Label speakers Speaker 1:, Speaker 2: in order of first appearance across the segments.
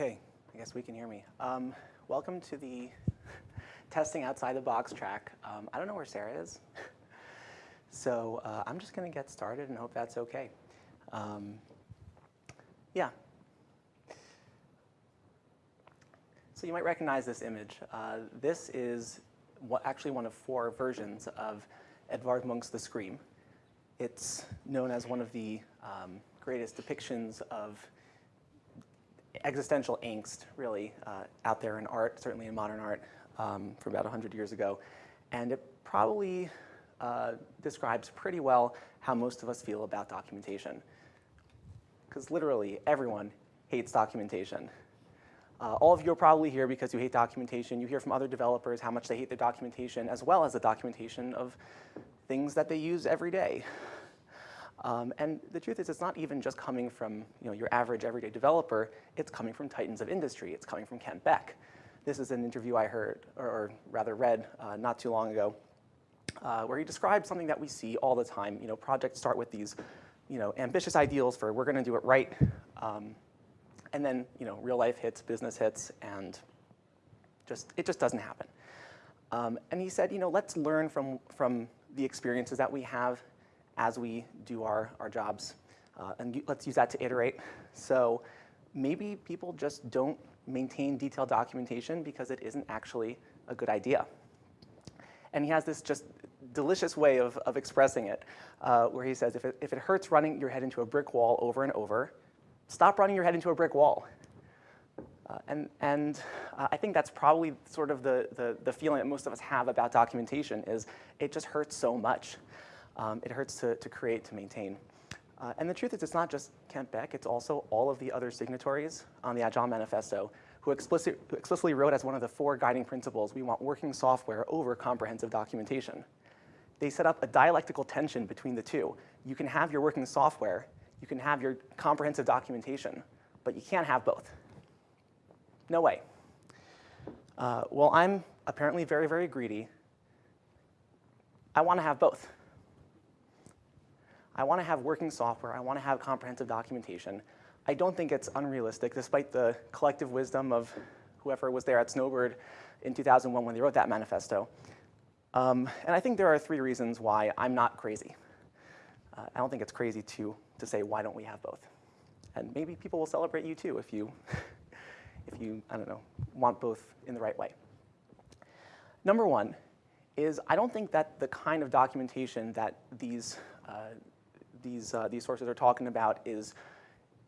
Speaker 1: Okay, I guess we can hear me. Um, welcome to the testing outside the box track. Um, I don't know where Sarah is. so uh, I'm just going to get started and hope that's okay. Um, yeah. So you might recognize this image. Uh, this is what, actually one of four versions of Edvard Munch's The Scream. It's known as one of the um, greatest depictions of existential angst, really, uh, out there in art, certainly in modern art, um, from about 100 years ago. And it probably uh, describes pretty well how most of us feel about documentation. Because literally, everyone hates documentation. Uh, all of you are probably here because you hate documentation. You hear from other developers how much they hate their documentation, as well as the documentation of things that they use every day. Um, and the truth is, it's not even just coming from you know, your average everyday developer. It's coming from titans of industry. It's coming from Kent Beck. This is an interview I heard, or, or rather read, uh, not too long ago, uh, where he described something that we see all the time. You know, projects start with these you know, ambitious ideals for we're going to do it right. Um, and then you know, real life hits, business hits, and just, it just doesn't happen. Um, and he said, you know, let's learn from, from the experiences that we have as we do our, our jobs. Uh, and let's use that to iterate. So maybe people just don't maintain detailed documentation because it isn't actually a good idea. And he has this just delicious way of, of expressing it, uh, where he says, if it, if it hurts running your head into a brick wall over and over, stop running your head into a brick wall. Uh, and and uh, I think that's probably sort of the, the, the, feeling that most of us have about documentation is it just hurts so much um, it hurts to, to create, to maintain. Uh, and the truth is it's not just Kent Beck, it's also all of the other signatories on the Agile Manifesto who, explicit, who explicitly wrote as one of the four guiding principles, we want working software over comprehensive documentation. They set up a dialectical tension between the two. You can have your working software, you can have your comprehensive documentation, but you can't have both. No way. Uh, well, I'm apparently very, very greedy. I want to have both. I want to have working software. I want to have comprehensive documentation. I don't think it's unrealistic, despite the collective wisdom of whoever was there at Snowbird in 2001 when they wrote that manifesto. Um, and I think there are three reasons why I'm not crazy. Uh, I don't think it's crazy to, to say, why don't we have both? And maybe people will celebrate you too if you, if you, I don't know, want both in the right way. Number one is I don't think that the kind of documentation that these uh, these, uh, these sources are talking about is,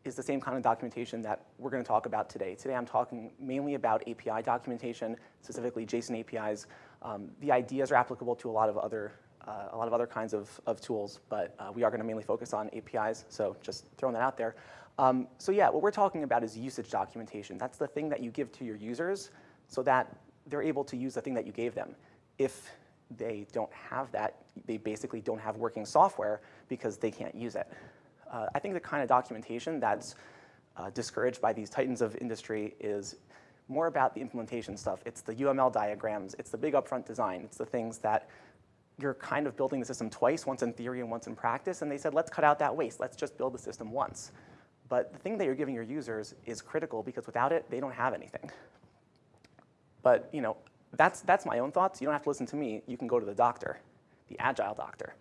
Speaker 1: is the same kind of documentation that we're going to talk about today. Today I'm talking mainly about API documentation, specifically JSON APIs. Um, the ideas are applicable to a lot of other, uh, a lot of other kinds of, of tools, but uh, we are going to mainly focus on APIs, so just throwing that out there. Um, so yeah, what we're talking about is usage documentation. That's the thing that you give to your users so that they're able to use the thing that you gave them. If they don't have that, they basically don't have working software because they can't use it. Uh, I think the kind of documentation that's uh, discouraged by these titans of industry is more about the implementation stuff. It's the UML diagrams, it's the big upfront design, it's the things that you're kind of building the system twice, once in theory and once in practice, and they said, let's cut out that waste, let's just build the system once. But the thing that you're giving your users is critical because without it, they don't have anything. But you know, that's, that's my own thoughts. You don't have to listen to me. You can go to the doctor, the agile doctor.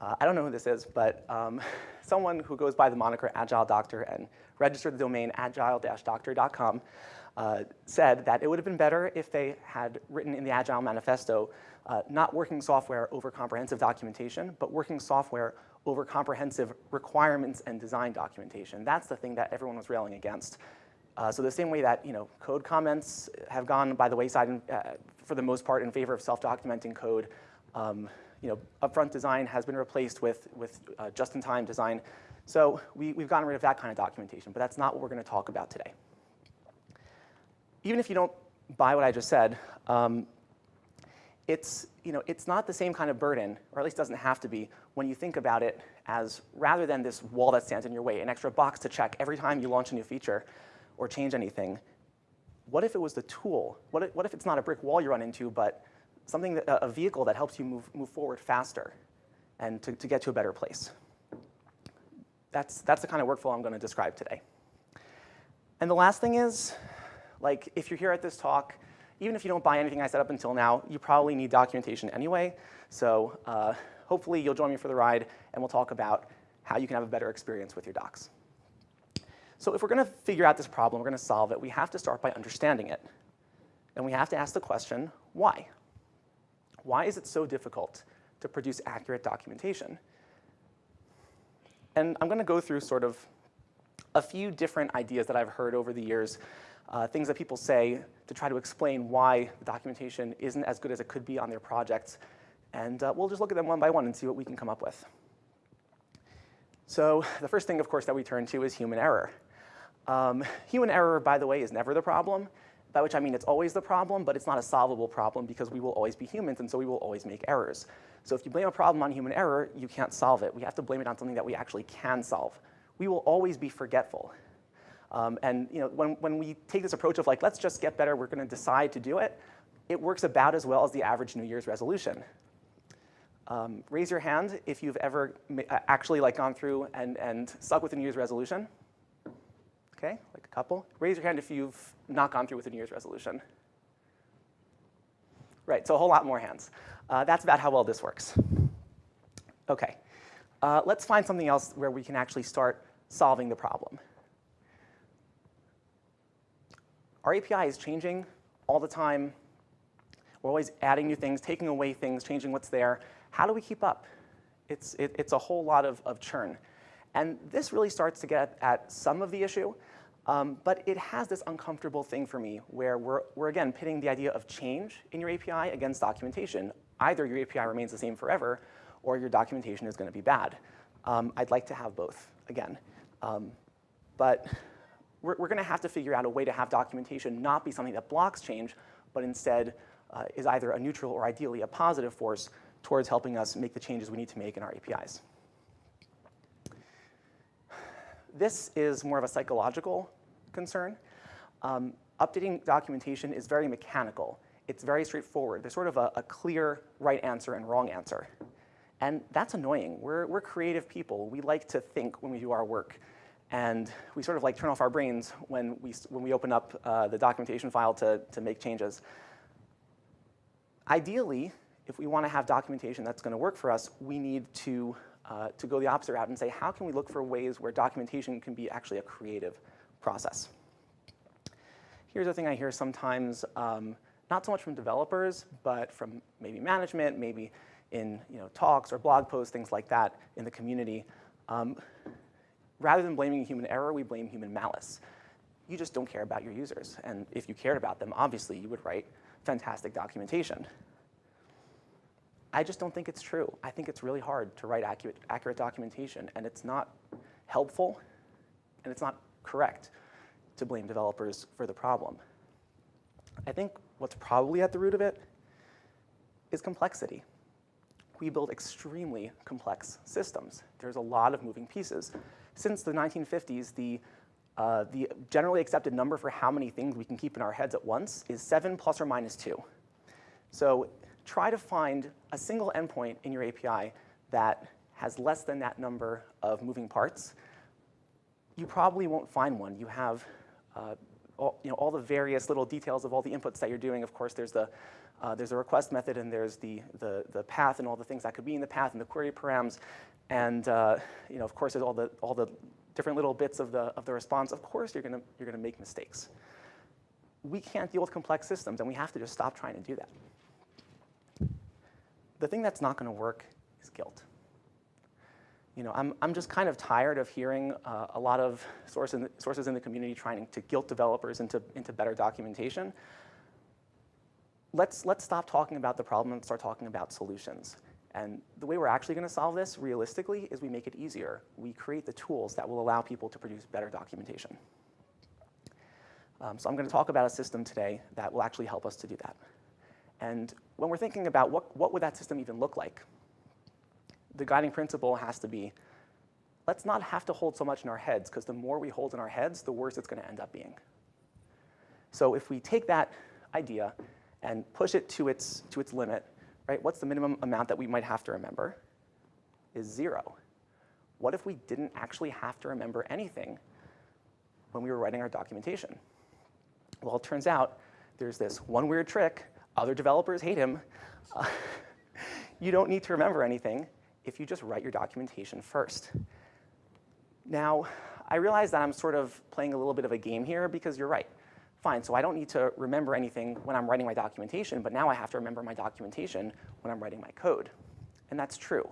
Speaker 1: Uh, I don't know who this is, but um, someone who goes by the moniker Agile Doctor and registered the domain agile-doctor.com uh, said that it would have been better if they had written in the Agile Manifesto uh, not working software over comprehensive documentation, but working software over comprehensive requirements and design documentation. That's the thing that everyone was railing against. Uh, so the same way that you know, code comments have gone by the wayside in, uh, for the most part in favor of self-documenting code, um, you know, upfront design has been replaced with, with uh, just-in-time design. So we, we've gotten rid of that kind of documentation, but that's not what we're going to talk about today. Even if you don't buy what I just said, um, it's, you know, it's not the same kind of burden, or at least doesn't have to be, when you think about it as rather than this wall that stands in your way, an extra box to check every time you launch a new feature, or change anything. What if it was the tool? What if, what if it's not a brick wall you run into, but something, that, a vehicle that helps you move, move forward faster and to, to get to a better place? That's, that's the kind of workflow I'm going to describe today. And the last thing is, like, if you're here at this talk, even if you don't buy anything I said up until now, you probably need documentation anyway. So uh, hopefully you'll join me for the ride, and we'll talk about how you can have a better experience with your docs. So if we're going to figure out this problem, we're going to solve it, we have to start by understanding it. And we have to ask the question, why? Why is it so difficult to produce accurate documentation? And I'm going to go through sort of a few different ideas that I've heard over the years, uh, things that people say to try to explain why the documentation isn't as good as it could be on their projects. And uh, we'll just look at them one by one and see what we can come up with. So the first thing, of course, that we turn to is human error. Um, human error, by the way, is never the problem, by which I mean it's always the problem, but it's not a solvable problem because we will always be humans, and so we will always make errors. So if you blame a problem on human error, you can't solve it. We have to blame it on something that we actually can solve. We will always be forgetful. Um, and you know, when, when we take this approach of like, let's just get better, we're going to decide to do it, it works about as well as the average New Year's resolution. Um, raise your hand if you've ever actually like gone through and, and stuck with a New Year's resolution. Okay, like a couple. Raise your hand if you've not gone through with a New Year's resolution. Right, so a whole lot more hands. Uh, that's about how well this works. Okay, uh, let's find something else where we can actually start solving the problem. Our API is changing all the time. We're always adding new things, taking away things, changing what's there. How do we keep up? It's, it, it's a whole lot of, of churn. And this really starts to get at some of the issue. Um, but it has this uncomfortable thing for me where we're, we're, again, pitting the idea of change in your API against documentation. Either your API remains the same forever, or your documentation is going to be bad. Um, I'd like to have both, again. Um, but we're, we're going to have to figure out a way to have documentation not be something that blocks change, but instead uh, is either a neutral or ideally a positive force towards helping us make the changes we need to make in our APIs. This is more of a psychological concern. Um, updating documentation is very mechanical. It's very straightforward. There's sort of a, a, clear right answer and wrong answer. And that's annoying. We're, we're creative people. We like to think when we do our work. And we sort of like turn off our brains when we, when we open up uh, the documentation file to, to make changes. Ideally, if we want to have documentation that's going to work for us, we need to uh, to go the opposite route and say, how can we look for ways where documentation can be actually a creative process? Here's a thing I hear sometimes, um, not so much from developers, but from maybe management, maybe in you know, talks or blog posts, things like that in the community. Um, rather than blaming human error, we blame human malice. You just don't care about your users. And if you cared about them, obviously you would write fantastic documentation. I just don't think it's true. I think it's really hard to write accurate, accurate documentation, and it's not helpful, and it's not correct to blame developers for the problem. I think what's probably at the root of it is complexity. We build extremely complex systems. There's a lot of moving pieces. Since the 1950s, the, uh, the generally accepted number for how many things we can keep in our heads at once is 7 plus or minus 2. So try to find a single endpoint in your API that has less than that number of moving parts. You probably won't find one. You have uh, all, you know, all the various little details of all the inputs that you're doing. Of course, there's the uh, there's a request method and there's the, the, the path and all the things that could be in the path and the query params. And uh, you know, of course, there's all the, all the different little bits of the, of the response. Of course, you're going you're gonna make mistakes. We can't deal with complex systems, and we have to just stop trying to do that. The thing that's not going to work is guilt. You know, I'm, I'm just kind of tired of hearing uh, a lot of source in the, sources in the community trying to guilt developers into, into better documentation. Let's, let's stop talking about the problem and start talking about solutions. And the way we're actually going to solve this, realistically, is we make it easier. We create the tools that will allow people to produce better documentation. Um, so I'm going to talk about a system today that will actually help us to do that. And when we're thinking about what, what would that system even look like, the guiding principle has to be, let's not have to hold so much in our heads, because the more we hold in our heads, the worse it's going to end up being. So if we take that idea and push it to its, to its limit, right, what's the minimum amount that we might have to remember? Is zero. What if we didn't actually have to remember anything? when we were writing our documentation? Well, it turns out there's this one weird trick. Other developers hate him. You don't need to remember anything if you just write your documentation first. Now, I realize that I'm sort of playing a little bit of a game here because you're right. Fine, so I don't need to remember anything when I'm writing my documentation, but now I have to remember my documentation when I'm writing my code. And that's true.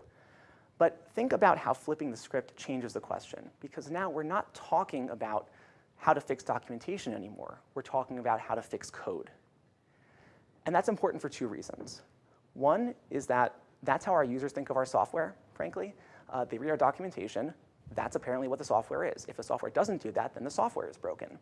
Speaker 1: But think about how flipping the script changes the question, because now we're not talking about how to fix documentation anymore. We're talking about how to fix code. And that's important for two reasons. One is that that's how our users think of our software, frankly. Uh, they read our documentation. That's apparently what the software is. If the software doesn't do that, then the software is broken.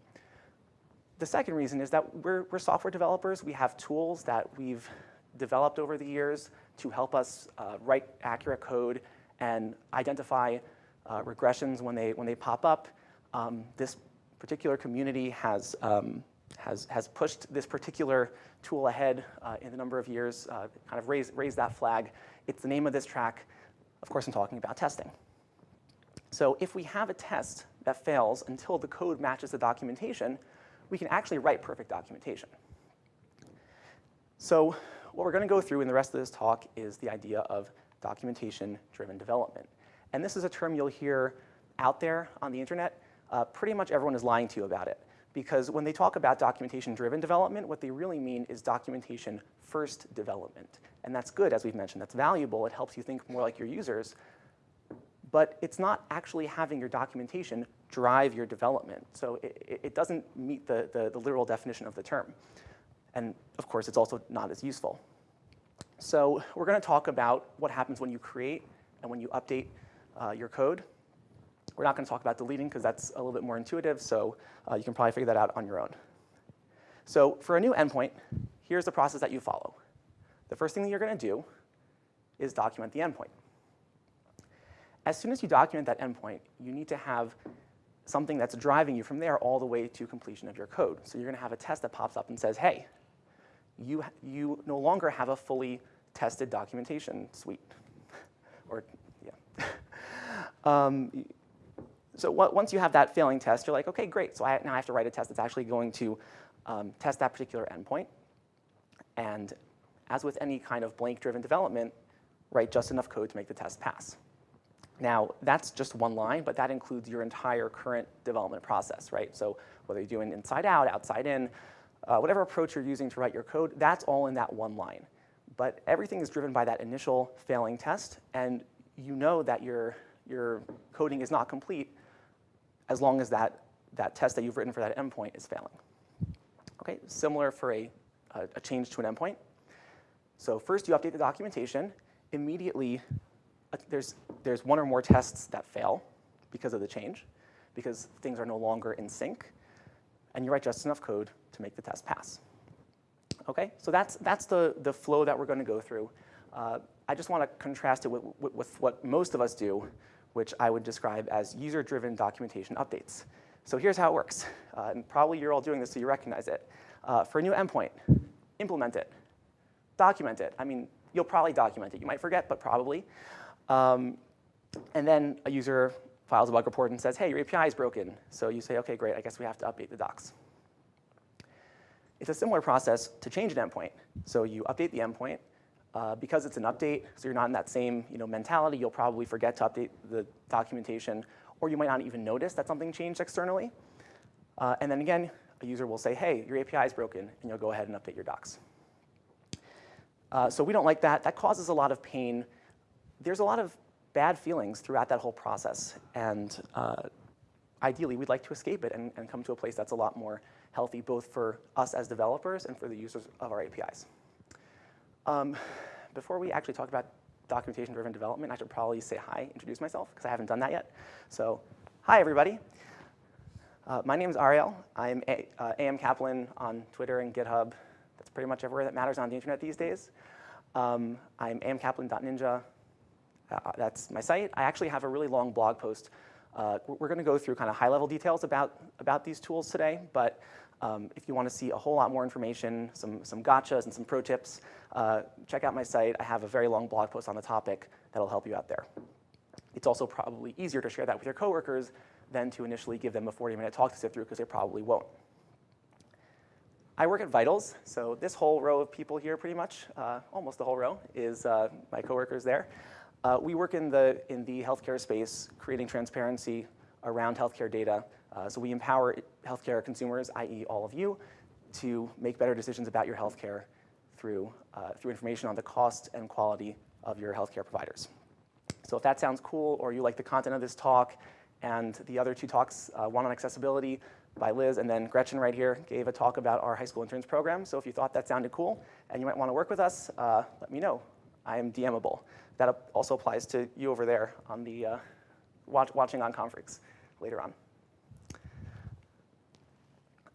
Speaker 1: The second reason is that we're, we're software developers. We have tools that we've developed over the years to help us uh, write accurate code and identify uh, regressions when they, when they pop up. Um, this particular community has, um, has, has pushed this particular tool ahead uh, in a number of years, uh, kind of raised, raised that flag. It's the name of this track. Of course, I'm talking about testing. So if we have a test that fails until the code matches the documentation, we can actually write perfect documentation. So what we're going to go through in the rest of this talk is the idea of documentation-driven development. And this is a term you'll hear out there on the internet. Uh, pretty much everyone is lying to you about it. Because when they talk about documentation-driven development, what they really mean is documentation-first development. And that's good, as we've mentioned. That's valuable. It helps you think more like your users but it's not actually having your documentation drive your development. So it, it doesn't meet the, the, the, literal definition of the term. And of course, it's also not as useful. So we're going to talk about what happens when you create and when you update uh, your code. We're not going to talk about deleting because that's a little bit more intuitive, so uh, you can probably figure that out on your own. So for a new endpoint, here's the process that you follow. The first thing that you're going to do is document the endpoint. As soon as you document that endpoint, you need to have something that's driving you from there all the way to completion of your code. So you're going to have a test that pops up and says, hey, you, you no longer have a fully tested documentation suite. or, yeah. um, so once you have that failing test, you're like, OK, great. So I, now I have to write a test that's actually going to um, test that particular endpoint. And as with any kind of blank-driven development, write just enough code to make the test pass. Now, that's just one line, but that includes your entire current development process, right? So whether you're doing inside out, outside in, uh, whatever approach you're using to write your code, that's all in that one line. But everything is driven by that initial failing test, and you know that your, your coding is not complete as long as that, that test that you've written for that endpoint is failing. Okay, similar for a, a, a change to an endpoint. So first you update the documentation. Immediately there's, there's one or more tests that fail because of the change, because things are no longer in sync, and you write just enough code to make the test pass. Okay, so that's, that's the, the flow that we're going to go through. Uh, I just want to contrast it with, with, with, what most of us do, which I would describe as user-driven documentation updates. So here's how it works. Uh, and probably you're all doing this so you recognize it. Uh, for a new endpoint, implement it, document it. I mean, you'll probably document it. You might forget, but probably. Um, and then a user files a bug report and says, hey, your API is broken. So you say, OK, great, I guess we have to update the docs. It's a similar process to change an endpoint. So you update the endpoint. Uh, because it's an update, so you're not in that same you know, mentality, you'll probably forget to update the documentation, or you might not even notice that something changed externally. Uh, and then again, a user will say, hey, your API is broken, and you'll go ahead and update your docs. Uh, so we don't like that. That causes a lot of pain there's a lot of bad feelings throughout that whole process. And uh, ideally, we'd like to escape it and, and, come to a place that's a lot more healthy, both for us as developers and for the users of our APIs. Um, before we actually talk about documentation-driven development, I should probably say hi, introduce myself, because I haven't done that yet. So hi, everybody. Uh, my name is Ariel. I'm A uh, AM Kaplan on Twitter and GitHub. That's pretty much everywhere that matters on the internet these days. Um, I'm amkaplan.ninja. Uh, that's my site. I actually have a really long blog post. Uh, we're going to go through kind of high-level details about, about these tools today, but um, if you want to see a whole lot more information, some, some gotchas and some pro tips, uh, check out my site. I have a very long blog post on the topic that'll help you out there. It's also probably easier to share that with your coworkers than to initially give them a 40-minute talk to sit through because they probably won't. I work at Vitals, so this whole row of people here pretty much, uh, almost the whole row, is uh, my coworkers there. Uh, we work in the, in the healthcare space, creating transparency around healthcare data. Uh, so we empower healthcare consumers, i.e. all of you, to make better decisions about your healthcare through, uh, through information on the cost and quality of your healthcare providers. So if that sounds cool or you like the content of this talk and the other two talks, uh, one on accessibility, by Liz, and then Gretchen right here gave a talk about our high school interns program. So if you thought that sounded cool and you might want to work with us, uh, let me know. I am DMable. That also applies to you over there on the uh, watch, watching on Confreaks later on.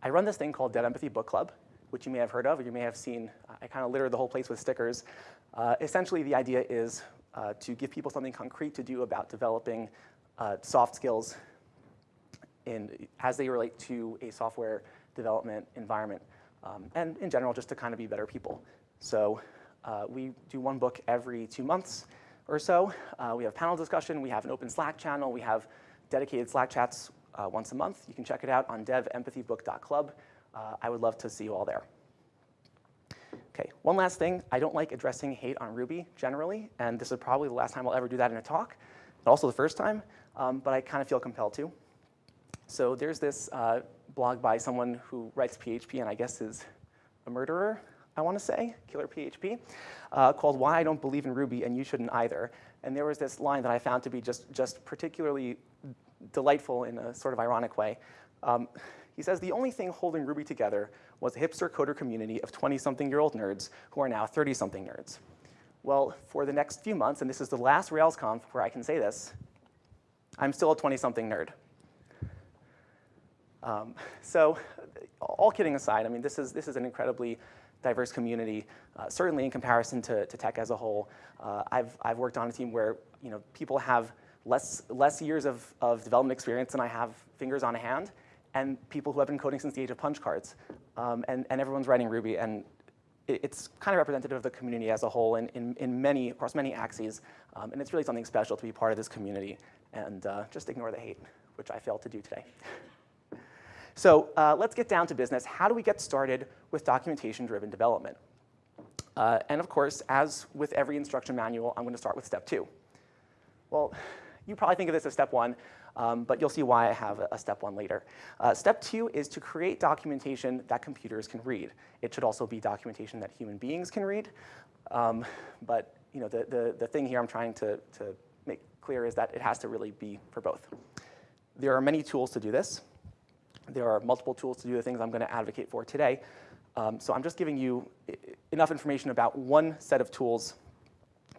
Speaker 1: I run this thing called Dev Empathy Book Club, which you may have heard of or you may have seen. I kind of littered the whole place with stickers. Uh, essentially, the idea is uh, to give people something concrete to do about developing uh, soft skills in, as they relate to a software development environment, um, and in general, just to kind of be better people. So uh, we do one book every two months or so. Uh, we have panel discussion, we have an open Slack channel, we have dedicated Slack chats uh, once a month. You can check it out on devempathybook.club. Uh, I would love to see you all there. Okay, one last thing. I don't like addressing hate on Ruby generally, and this is probably the last time I'll ever do that in a talk, but also the first time, um, but I kind of feel compelled to. So there's this uh, blog by someone who writes PHP and I guess is a murderer, I want to say, killer PHP, uh, called Why I Don't Believe in Ruby and You Shouldn't Either. And there was this line that I found to be just, just particularly delightful in a sort of ironic way. Um, he says, the only thing holding Ruby together was a hipster coder community of 20-something-year-old nerds who are now 30-something nerds. Well, for the next few months, and this is the last RailsConf where I can say this, I'm still a 20-something nerd. Um, so all kidding aside, I mean, this is, this is an incredibly diverse community, uh, certainly in comparison to, to tech as a whole. Uh, I've, I've worked on a team where you know, people have less, less years of, of development experience than I have fingers on a hand, and people who have been coding since the age of punch cards. Um, and, and everyone's writing Ruby, and it, it's kind of representative of the community as a whole in, in, in many, across many axes. Um, and it's really something special to be part of this community. And uh, just ignore the hate, which I failed to do today. So uh, let's get down to business. How do we get started with documentation-driven development? Uh, and of course, as with every instruction manual, I'm going to start with step two. Well, you probably think of this as step one, um, but you'll see why I have a, step one later. Uh, step two is to create documentation that computers can read. It should also be documentation that human beings can read. Um, but you know, the, the, the thing here I'm trying to, to make clear is that it has to really be for both. There are many tools to do this. There are multiple tools to do the things I'm going to advocate for today. Um, so I'm just giving you enough information about one set of tools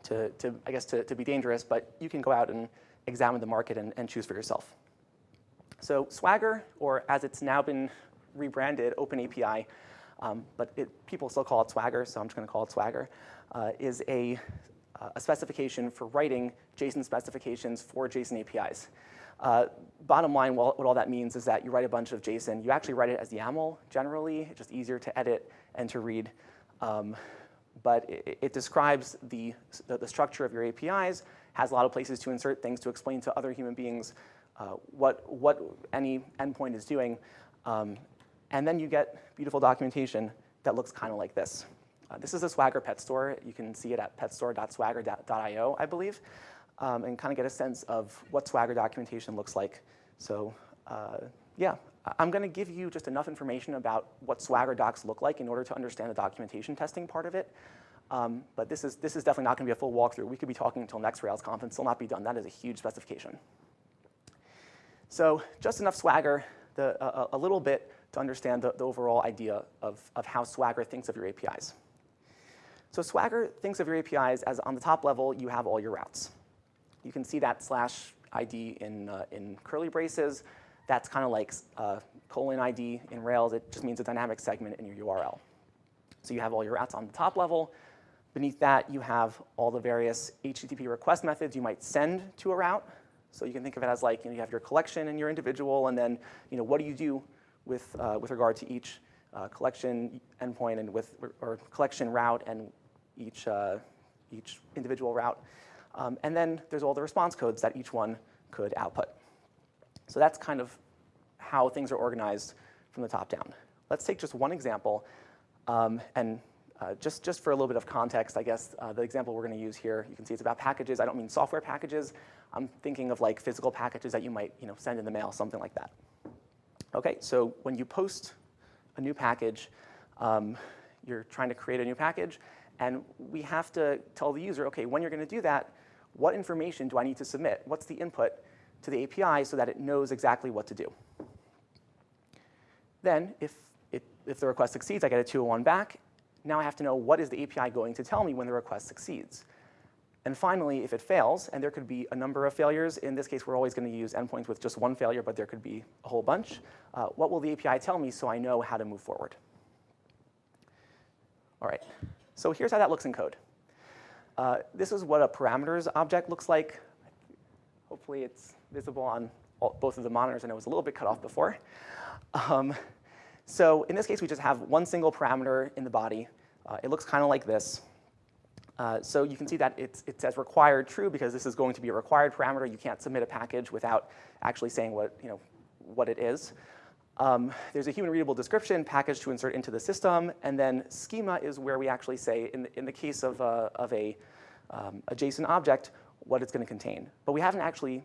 Speaker 1: to, to I guess, to, to, be dangerous, but you can go out and examine the market and, and choose for yourself. So Swagger, or as it's now been rebranded, OpenAPI, um, but it, people still call it Swagger, so I'm just going to call it Swagger, uh, is a, a specification for writing JSON specifications for JSON APIs. Uh, bottom line, what all that means is that you write a bunch of JSON. You actually write it as YAML generally. It's just easier to edit and to read. Um, but it, it describes the, the, the, structure of your APIs, has a lot of places to insert things to explain to other human beings uh, what, what any endpoint is doing. Um, and then you get beautiful documentation that looks kind of like this. Uh, this is a Swagger pet store. You can see it at petstore.swagger.io, I believe um, and kind of get a sense of what Swagger documentation looks like. So uh, yeah, I'm going to give you just enough information about what Swagger docs look like in order to understand the documentation testing part of it. Um, but this is, this is definitely not going to be a full walkthrough. We could be talking until next Rails conference, still not be done. That is a huge specification. So just enough Swagger, the, a, a little bit to understand the, the overall idea of, of how Swagger thinks of your APIs. So Swagger thinks of your APIs as on the top level, you have all your routes. You can see that slash ID in, uh, in curly braces. That's kind of like uh, colon ID in Rails. It just means a dynamic segment in your URL. So you have all your routes on the top level. Beneath that, you have all the various HTTP request methods you might send to a route. So you can think of it as like you, know, you have your collection and your individual, and then you know, what do you do with, uh, with regard to each uh, collection endpoint and with, or collection route and each, uh, each individual route. Um, and then there's all the response codes that each one could output. So that's kind of how things are organized from the top down. Let's take just one example, um, and uh, just, just for a little bit of context, I guess uh, the example we're going to use here, you can see it's about packages. I don't mean software packages. I'm thinking of like physical packages that you might you know, send in the mail, something like that. Okay, so when you post a new package, um, you're trying to create a new package, and we have to tell the user, okay, when you're going to do that, what information do I need to submit? What's the input to the API so that it knows exactly what to do? Then, if, it, if the request succeeds, I get a 201 back. Now I have to know what is the API going to tell me when the request succeeds. And finally, if it fails, and there could be a number of failures, in this case, we're always going to use endpoints with just one failure, but there could be a whole bunch, uh, what will the API tell me so I know how to move forward? All right, so here's how that looks in code. Uh, this is what a parameters object looks like. Hopefully it's visible on all, both of the monitors, and it was a little bit cut off before. Um, so in this case, we just have one single parameter in the body. Uh, it looks kind of like this. Uh, so you can see that it says required true because this is going to be a required parameter. You can't submit a package without actually saying what, you know, what it is. Um, there's a human readable description package to insert into the system, and then schema is where we actually say, in the, in the case of, uh, of a, um, a JSON object, what it's going to contain. But we haven't actually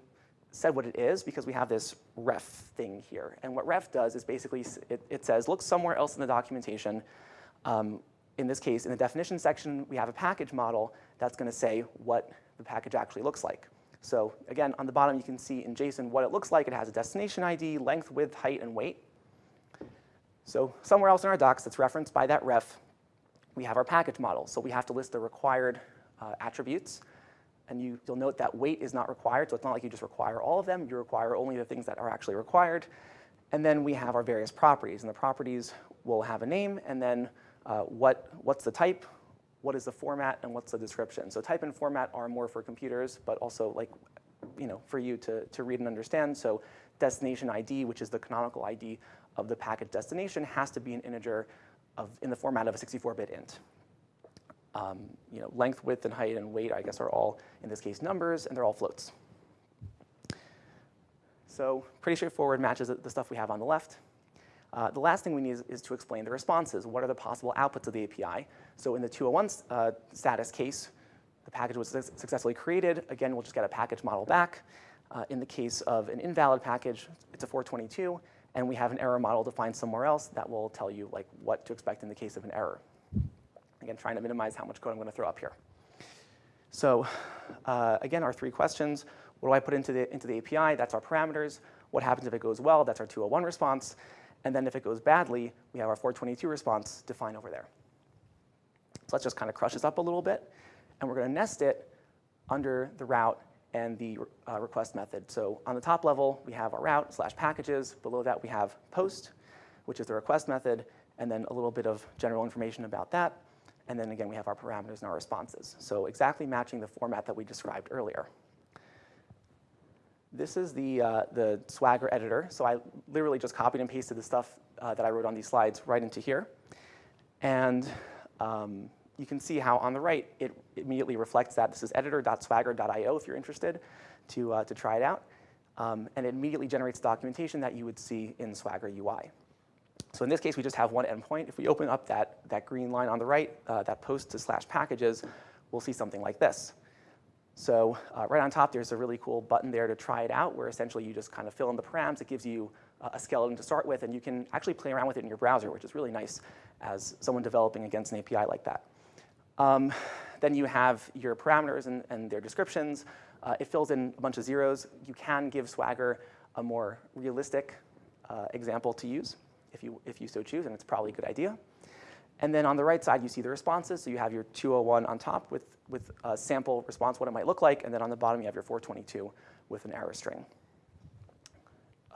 Speaker 1: said what it is because we have this ref thing here. And what ref does is basically, it, it says, look somewhere else in the documentation. Um, in this case, in the definition section, we have a package model that's going to say what the package actually looks like. So again, on the bottom, you can see in JSON what it looks like. It has a destination ID, length, width, height, and weight. So somewhere else in our docs that's referenced by that ref, we have our package model. So we have to list the required uh, attributes. And you, will note that weight is not required, so it's not like you just require all of them. You require only the things that are actually required. And then we have our various properties, and the properties will have a name, and then uh, what, what's the type, what is the format, and what's the description. So type and format are more for computers, but also like, you know, for you to, to read and understand. So destination ID, which is the canonical ID of the packet destination, has to be an integer of, in the format of a 64-bit int. Um, you know, length, width, and height, and weight, I guess, are all, in this case, numbers, and they're all floats. So pretty straightforward, matches the stuff we have on the left. Uh, the last thing we need is, is, to explain the responses. What are the possible outputs of the API? So in the 201 uh, status case, the package was su successfully created. Again, we'll just get a package model back. Uh, in the case of an invalid package, it's a 422, and we have an error model defined somewhere else that will tell you like what to expect in the case of an error. Again, trying to minimize how much code I'm going to throw up here. So uh, again, our three questions. What do I put into the, into the API? That's our parameters. What happens if it goes well? That's our 201 response. And then if it goes badly, we have our 422 response defined over there. So let's just kind of crush this up a little bit. And we're going to nest it under the route and the uh, request method. So on the top level, we have our route slash packages. Below that, we have post, which is the request method, and then a little bit of general information about that. And then again, we have our parameters and our responses. So exactly matching the format that we described earlier. This is the, uh, the Swagger editor. So I literally just copied and pasted the stuff uh, that I wrote on these slides right into here. And um, you can see how on the right, it immediately reflects that. This is editor.swagger.io if you're interested to, uh, to try it out. Um, and it immediately generates documentation that you would see in Swagger UI. So in this case, we just have one endpoint. If we open up that, that green line on the right, uh, that post to slash packages, we'll see something like this. So uh, right on top, there's a really cool button there to try it out, where essentially you just kind of fill in the params. It gives you uh, a skeleton to start with, and you can actually play around with it in your browser, which is really nice as someone developing against an API like that. Um, then you have your parameters and, and their descriptions. Uh, it fills in a bunch of zeros. You can give Swagger a more realistic uh, example to use if you, if you so choose, and it's probably a good idea. And then on the right side, you see the responses. So you have your 201 on top with, with a sample response, what it might look like. And then on the bottom, you have your 422 with an error string.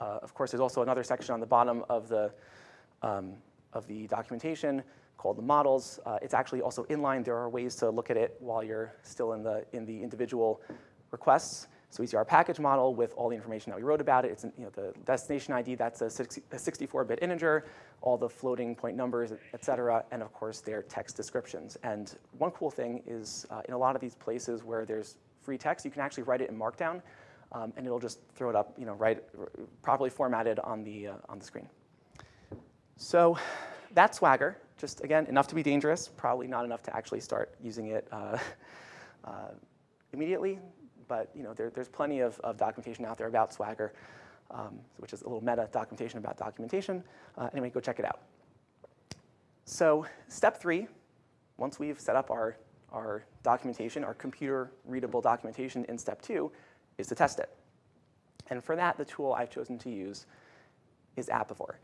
Speaker 1: Uh, of course, there's also another section on the bottom of the, um, of the documentation called the models. Uh, it's actually also inline. There are ways to look at it while you're still in the, in the individual requests. So we see our package model with all the information that we wrote about it. It's you know, the destination ID, that's a 64-bit integer, all the floating point numbers, et cetera, and of course their text descriptions. And one cool thing is uh, in a lot of these places where there's free text, you can actually write it in Markdown. um, and it'll just throw it up, you know, right, properly formatted on the, uh, on the screen. So that's Swagger. Just, again, enough to be dangerous, probably not enough to actually start using it uh, uh, immediately, but you know, there, there's plenty of, of, documentation out there about Swagger, um, which is a little meta documentation about documentation. Uh, anyway, go check it out. So step three, once we've set up our, our documentation, our computer readable documentation in step two, is to test it. And for that, the tool I've chosen to use is Apivore.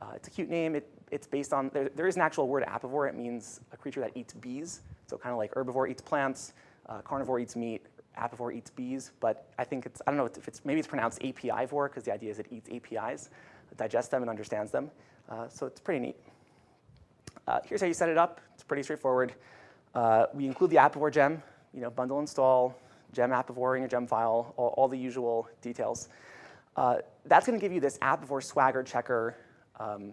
Speaker 1: Uh, it's a cute name. It, it's based on, there, there is an actual word apivore. It means a creature that eats bees. So kind of like herbivore eats plants, uh, carnivore eats meat, apivore eats bees. But I think it's, I don't know if it's, maybe it's pronounced API-vor because the idea is it eats APIs, digests them and understands them. Uh, so it's pretty neat. Uh, here's how you set it up. It's pretty straightforward. Uh, we include the apivore gem, you know, bundle install, gem apivore in your gem file, all, all the usual details. Uh, that's going to give you this apivore swagger checker um,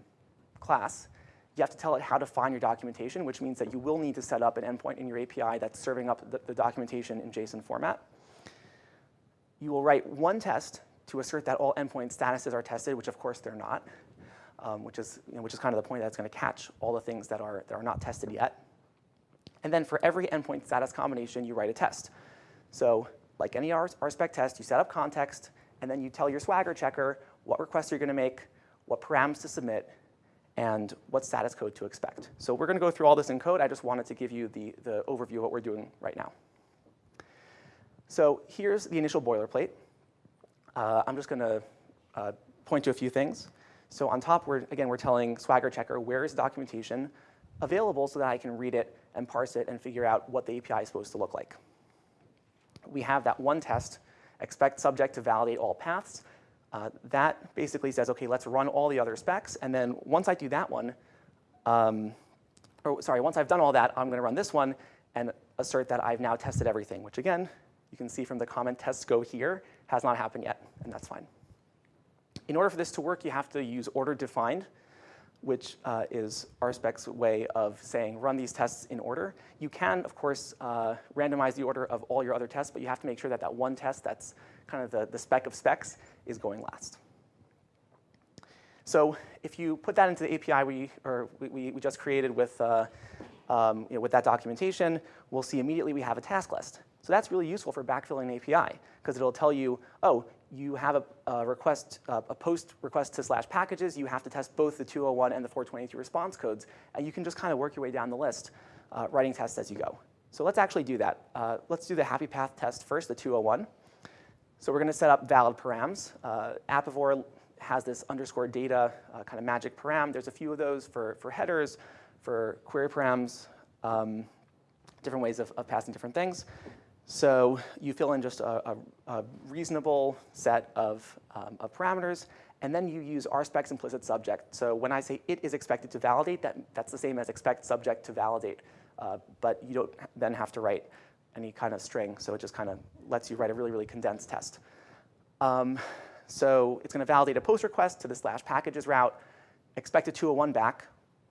Speaker 1: class. You have to tell it how to find your documentation, which means that you will need to set up an endpoint in your API that's serving up the, the documentation in JSON format. You will write one test to assert that all endpoint statuses are tested, which of course they're not, um, which, is, you know, which is kind of the point that it's going to catch all the things that are, that are not tested yet. And then for every endpoint status combination, you write a test. So like any RSpec test, you set up context, and then you tell your Swagger checker what requests you're going to make, what params to submit, and what status code to expect. So we're going to go through all this in code. I just wanted to give you the, the overview of what we're doing right now. So here's the initial boilerplate. Uh, I'm just going to uh, point to a few things. So on top, we're, again, we're telling Swagger Checker where is documentation available so that I can read it and parse it and figure out what the API is supposed to look like we have that one test, expect subject to validate all paths. Uh, that basically says, okay, let's run all the other specs. And then once I do that one, um, or sorry, once I've done all that, I'm going to run this one and assert that I've now tested everything, which again, you can see from the comment tests go here, has not happened yet, and that's fine. In order for this to work, you have to use order defined which uh, is RSpec's way of saying run these tests in order. You can, of course, uh, randomize the order of all your other tests, but you have to make sure that that one test that's kind of the, the spec of specs is going last. So if you put that into the API we, or we, we just created with, uh, um, you know, with that documentation, we'll see immediately we have a task list. So that's really useful for backfilling an API because it'll tell you, oh, you have a, a request, uh, a post request to slash packages. You have to test both the 201 and the 422 response codes. And you can just kind of work your way down the list, uh, writing tests as you go. So let's actually do that. Uh, let's do the happy path test first, the 201. So we're going to set up valid params. Uh, Apivore has this underscore data uh, kind of magic param. There's a few of those for, for headers, for query params, um, different ways of, of passing different things. So you fill in just a, a, a reasonable set of, um, of, parameters, and then you use RSpec's implicit subject. So when I say it is expected to validate, that, that's the same as expect subject to validate, uh, but you don't then have to write any kind of string, so it just kind of lets you write a really, really condensed test. Um, so it's going to validate a post request to the slash packages route, expect a 201 back,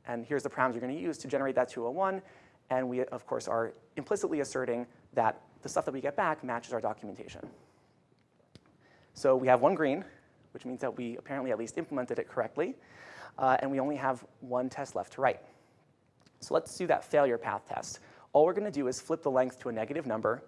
Speaker 1: and here's the params you're going to use to generate that 201, and we, of course, are implicitly asserting that the stuff that we get back matches our documentation. So we have one green, which means that we apparently at least implemented it correctly, uh, and we only have one test left to write. So let's do that failure path test. All we're going to do is flip the length to a negative number,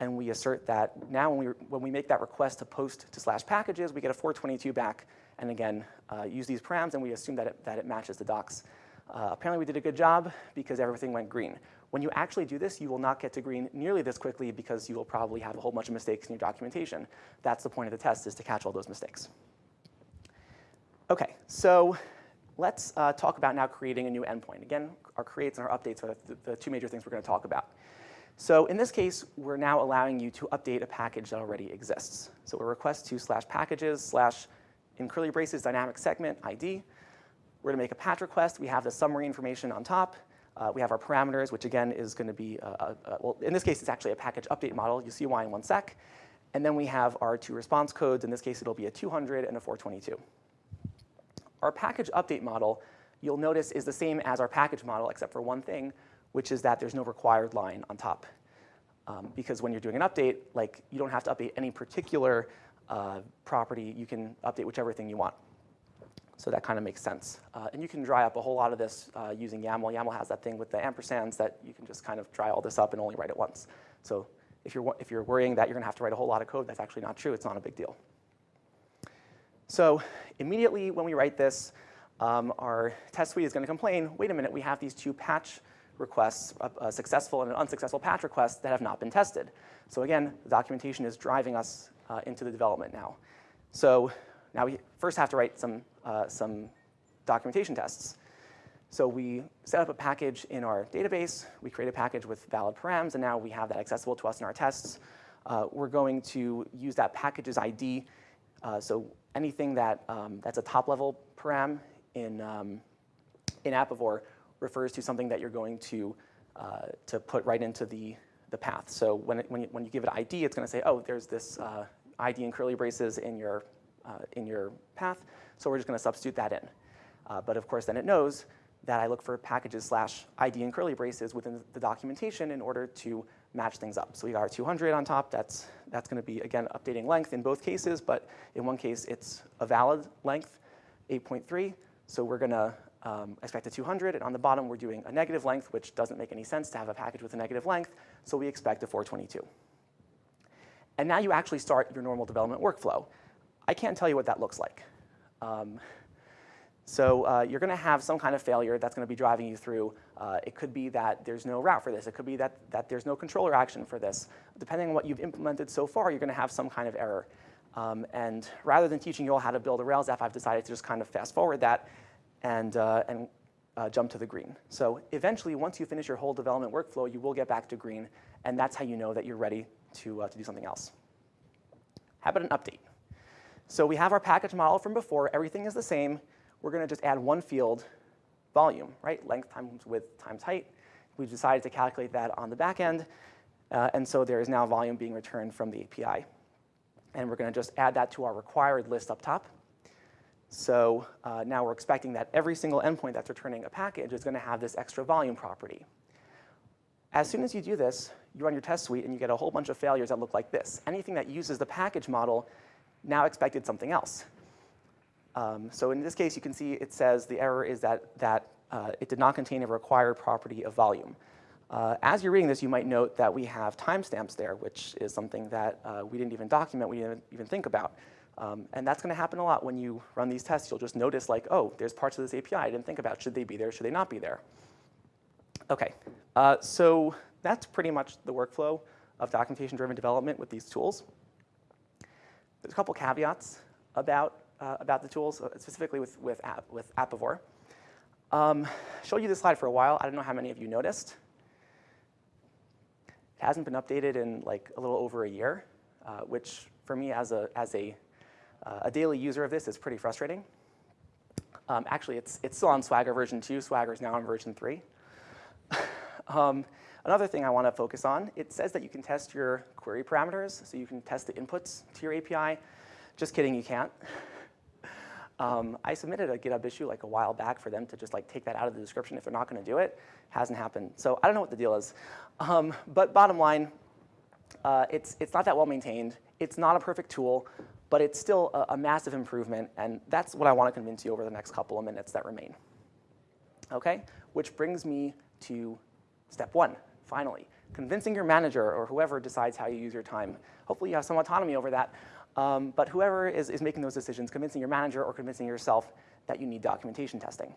Speaker 1: and we assert that now when we, when we make that request to post to slash packages, we get a 422 back, and again, uh, use these params, and we assume that it, that it matches the docs. Uh, apparently we did a good job because everything went green. When you actually do this, you will not get to green nearly this quickly because you will probably have a whole bunch of mistakes in your documentation. That's the point of the test, is to catch all those mistakes. OK, so let's uh, talk about now creating a new endpoint. Again, our creates and our updates are the, the two major things we're going to talk about. So in this case, we're now allowing you to update a package that already exists. So a request to slash packages slash in curly braces dynamic segment ID. We're going to make a patch request. We have the summary information on top. Uh, we have our parameters, which again is going to be, uh, uh, uh, well, in this case, it's actually a package update model. You'll see why in one sec. And then we have our two response codes. In this case, it'll be a 200 and a 422. Our package update model, you'll notice, is the same as our package model, except for one thing, which is that there's no required line on top. Um, because when you're doing an update, like you don't have to update any particular uh, property, you can update whichever thing you want. So that kind of makes sense. Uh, and you can dry up a whole lot of this uh, using YAML. YAML has that thing with the ampersands that you can just kind of dry all this up and only write it once. So if you're, if you're worrying that you're going to have to write a whole lot of code, that's actually not true. It's not a big deal. So immediately when we write this, um, our test suite is going to complain, wait a minute, we have these two patch requests, a, a, successful and an unsuccessful patch request that have not been tested. So again, the documentation is driving us uh, into the development now. So now we first have to write some, uh, some documentation tests. So we set up a package in our database, we create a package with valid params, and now we have that accessible to us in our tests. Uh, we're going to use that package's ID. Uh, so anything that, um, that's a top-level param in, um, in Apivore refers to something that you're going to, uh, to put right into the, the path. So when, it, when, you, when you give it ID, it's going to say, oh, there's this uh, ID in curly braces in your, uh, in your path, so we're just going to substitute that in. Uh, but of course, then it knows that I look for packages slash ID and curly braces within the documentation in order to match things up. So we got our 200 on top. That's, that's going to be, again, updating length in both cases, but in one case, it's a valid length, 8.3. So we're going to um, expect a 200, and on the bottom, we're doing a negative length, which doesn't make any sense to have a package with a negative length, so we expect a 422. And now you actually start your normal development workflow. I can't tell you what that looks like. Um, so uh, you're going to have some kind of failure that's going to be driving you through. Uh, it could be that there's no route for this. It could be that, that there's no controller action for this. Depending on what you've implemented so far, you're going to have some kind of error. Um, and rather than teaching you all how to build a Rails app, I've decided to just kind of fast forward that and, uh, and uh, jump to the green. So eventually, once you finish your whole development workflow, you will get back to green, and that's how you know that you're ready to, uh, to do something else. How about an update? So we have our package model from before. Everything is the same we're going to just add one field, volume, right? Length times width times height. We've decided to calculate that on the back end. Uh, and so there is now volume being returned from the API. And we're going to just add that to our required list up top. So uh, now we're expecting that every single endpoint that's returning a package is going to have this extra volume property. As soon as you do this, you run your test suite and you get a whole bunch of failures that look like this. Anything that uses the package model now expected something else. Um, so in this case, you can see it says the error is that, that uh, it did not contain a required property of volume. Uh, as you're reading this, you might note that we have timestamps there, which is something that uh, we didn't even document, we didn't even think about. Um, and that's going to happen a lot when you run these tests. You'll just notice like, oh, there's parts of this API I didn't think about. Should they be there? Should they not be there? OK, uh, so that's pretty much the workflow of documentation-driven development with these tools. There's a couple caveats about uh, about the tools, uh, specifically with, with, app, with Apivore. Um, showed you this slide for a while. I don't know how many of you noticed. It hasn't been updated in like a little over a year, uh, which for me as a, as a, uh, a daily user of this is pretty frustrating. Um, actually, it's, it's still on Swagger version 2. Swagger is now on version 3. um, another thing I want to focus on, it says that you can test your query parameters. So you can test the inputs to your API. Just kidding, you can't. Um, I submitted a GitHub issue like a while back for them to just like take that out of the description if they're not going to do it. Hasn't happened. So I don't know what the deal is. Um, but bottom line, uh, it's, it's not that well maintained. It's not a perfect tool, but it's still a, a massive improvement. And that's what I want to convince you over the next couple of minutes that remain. OK, which brings me to step one, finally. Convincing your manager or whoever decides how you use your time. Hopefully you have some autonomy over that. Um, but whoever is, is making those decisions, convincing your manager or convincing yourself that you need documentation testing.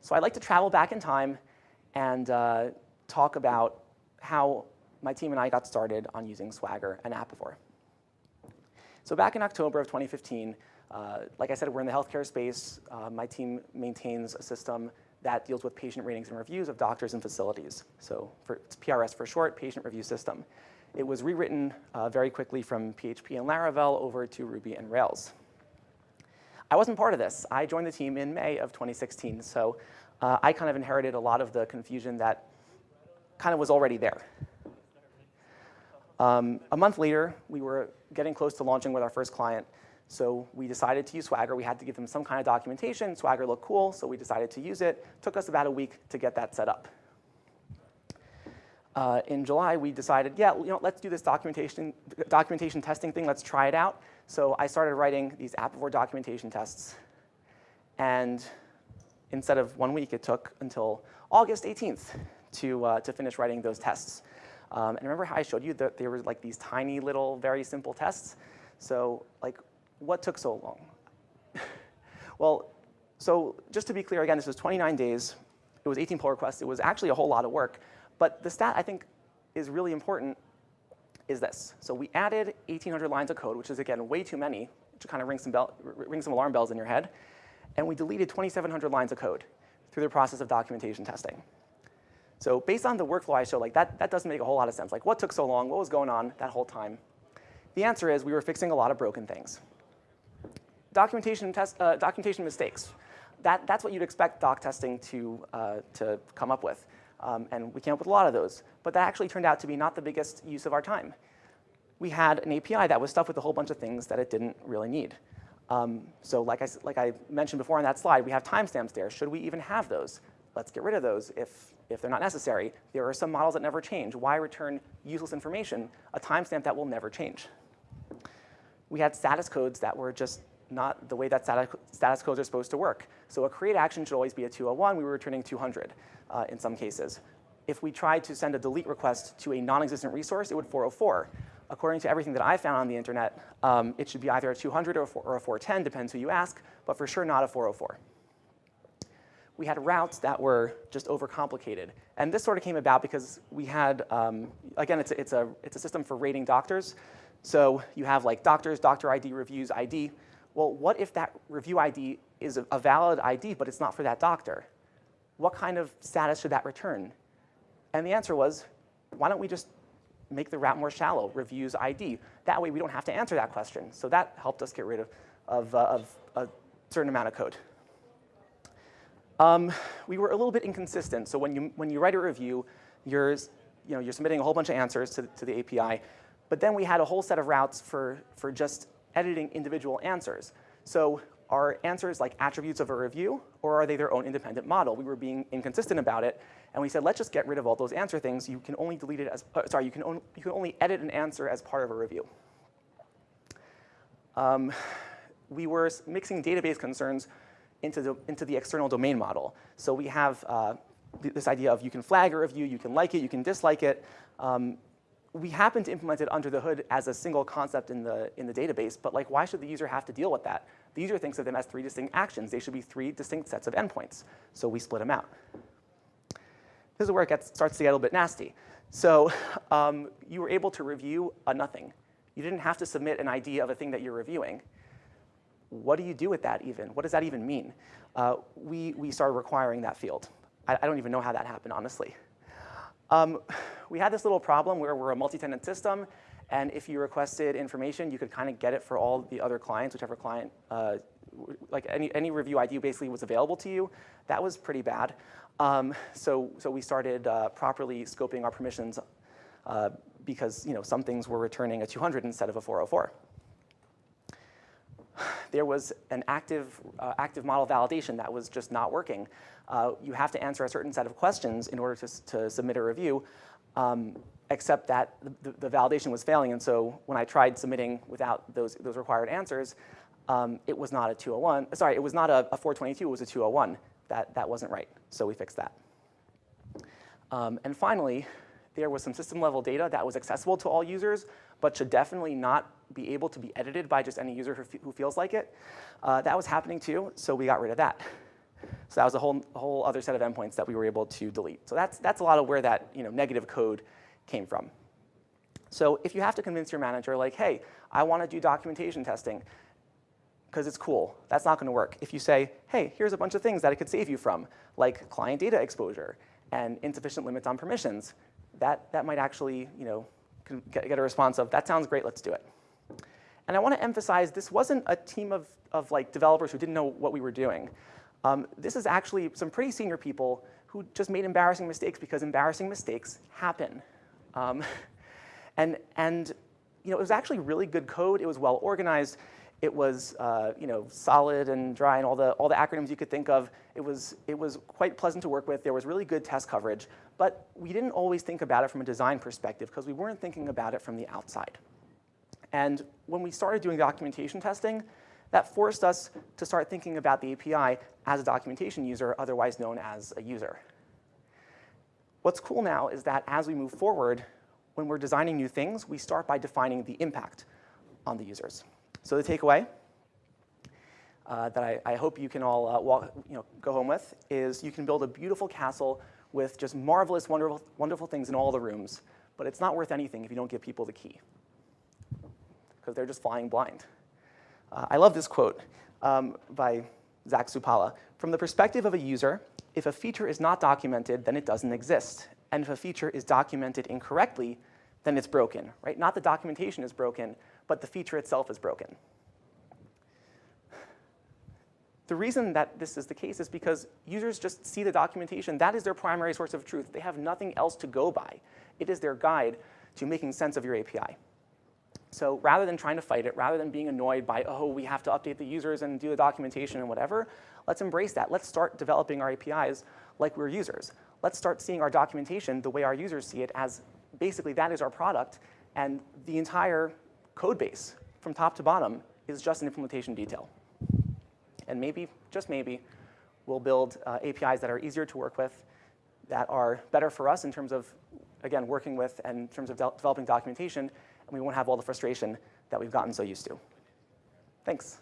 Speaker 1: So I'd like to travel back in time and uh, talk about how my team and I got started on using Swagger and Apivore. So back in October of 2015, uh, like I said, we're in the healthcare space. Uh, my team maintains a system that deals with patient ratings and reviews of doctors and facilities. So for, it's PRS for short, patient review system. It was rewritten uh, very quickly from PHP and Laravel over to Ruby and Rails. I wasn't part of this. I joined the team in May of 2016, so uh, I kind of inherited a lot of the confusion that kind of was already there. Um, a month later, we were getting close to launching with our first client, so we decided to use Swagger. We had to give them some kind of documentation. Swagger looked cool, so we decided to use it. Took us about a week to get that set up uh, in July, we decided, yeah, you know, let's do this documentation documentation testing thing, let's try it out. So I started writing these Apivore documentation tests. And instead of one week, it took until August 18th to, uh, to finish writing those tests. Um, and remember how I showed you that there were like these tiny little, very simple tests? So like, what took so long? well, so just to be clear, again, this was 29 days. It was 18 pull requests. It was actually a whole lot of work. But the stat I think is really important is this. So we added 1,800 lines of code, which is, again, way too many, to kind of ring some, bell, ring some alarm bells in your head. And we deleted 2,700 lines of code through the process of documentation testing. So based on the workflow I showed, like that, that doesn't make a whole lot of sense. Like what took so long? What was going on that whole time? The answer is we were fixing a lot of broken things. Documentation, test, uh, documentation mistakes. That, that's what you'd expect doc testing to, uh, to come up with. Um, and we came up with a lot of those. But that actually turned out to be not the biggest use of our time. We had an API that was stuffed with a whole bunch of things that it didn't really need. Um, so like I, like I mentioned before on that slide, we have timestamps there. Should we even have those? Let's get rid of those if, if they're not necessary. There are some models that never change. Why return useless information, a timestamp that will never change? We had status codes that were just not the way that status, codes are supposed to work. So a create action should always be a 201. We were returning 200 uh, in some cases. If we tried to send a delete request to a non-existent resource, it would 404. According to everything that I found on the internet, um, it should be either a 200 or a, 4, or a 410, depends who you ask, but for sure not a 404 we had routes that were just overcomplicated. And this sort of came about because we had, um, again, it's a, it's, a, it's a system for rating doctors. So you have like doctors, doctor ID, reviews ID. Well, what if that review ID is a, valid ID, but it's not for that doctor? What kind of status should that return? And the answer was, why don't we just make the route more shallow, reviews ID? That way we don't have to answer that question. So that helped us get rid of, of, uh, of a certain amount of code. Um, we were a little bit inconsistent. So when you, when you write a review, you're, you know, you're submitting a whole bunch of answers to, to the API. But then we had a whole set of routes for, for just editing individual answers. So are answers like attributes of a review, or are they their own independent model? We were being inconsistent about it, and we said, let's just get rid of all those answer things. You can only delete it as, uh, sorry, you can, on, you can only edit an answer as part of a review. Um, we were mixing database concerns into the, into the external domain model. So we have uh, th this idea of you can flag a review, you can like it, you can dislike it. Um, we happen to implement it under the hood as a single concept in the, in the database, but like why should the user have to deal with that? The user thinks of them as three distinct actions. They should be three distinct sets of endpoints. So we split them out. This is where it gets, starts to get a little bit nasty. So um, you were able to review a nothing. You didn't have to submit an ID of a thing that you're reviewing what do you do with that even? What does that even mean? Uh, we, we started requiring that field. I, I, don't even know how that happened, honestly. Um, we had this little problem where we're a multi-tenant system, and if you requested information, you could kind of get it for all the other clients, whichever client, uh, like any, any review ID basically was available to you. That was pretty bad. Um, so, so we started uh, properly scoping our permissions uh, because you know, some things were returning a 200 instead of a 404 there was an active, uh, active model validation that was just not working. Uh, you have to answer a certain set of questions in order to, to submit a review, um, except that the, the, validation was failing. And so when I tried submitting without those, those required answers, um, it was not a 201. Sorry, it was not a, a 422, it was a 201. That, that wasn't right, so we fixed that. Um, and finally, there was some system level data that was accessible to all users, but should definitely not be able to be edited by just any user who, who feels like it. Uh, that was happening too, so we got rid of that. So that was a whole, whole other set of endpoints that we were able to delete. So that's, that's a lot of where that you know, negative code came from. So if you have to convince your manager, like, hey, I want to do documentation testing because it's cool, that's not going to work. If you say, hey, here's a bunch of things that it could save you from, like client data exposure and insufficient limits on permissions, that, that might actually you know, get, get a response of, that sounds great, let's do it. And I want to emphasize this wasn't a team of, of like developers who didn't know what we were doing. Um, this is actually some pretty senior people who just made embarrassing mistakes because embarrassing mistakes happen. Um, and, and you know, it was actually really good code. It was well organized. It was uh, you know, solid and dry and all the, all the acronyms you could think of. It was, it was quite pleasant to work with. There was really good test coverage. But we didn't always think about it from a design perspective because we weren't thinking about it from the outside. And when we started doing documentation testing, that forced us to start thinking about the API as a documentation user, otherwise known as a user. What's cool now is that as we move forward, when we're designing new things, we start by defining the impact on the users. So the takeaway uh, that I, I, hope you can all uh, walk, you know, go home with is you can build a beautiful castle with just marvelous, wonderful, wonderful things in all the rooms, but it's not worth anything if you don't give people the key because they're just flying blind. Uh, I love this quote um, by Zach Supalla. From the perspective of a user, if a feature is not documented, then it doesn't exist. And if a feature is documented incorrectly, then it's broken, right? Not the documentation is broken, but the feature itself is broken. The reason that this is the case is because users just see the documentation. That is their primary source of truth. They have nothing else to go by. It is their guide to making sense of your API. So rather than trying to fight it, rather than being annoyed by, oh, we have to update the users and do the documentation and whatever, let's embrace that. Let's start developing our APIs like we're users. Let's start seeing our documentation the way our users see it as basically that is our product, and the entire code base from top to bottom is just an implementation detail. And maybe, just maybe, we'll build uh, APIs that are easier to work with, that are better for us in terms of, again, working with and in terms of de developing documentation, and we won't have all the frustration that we've gotten so used to. Thanks.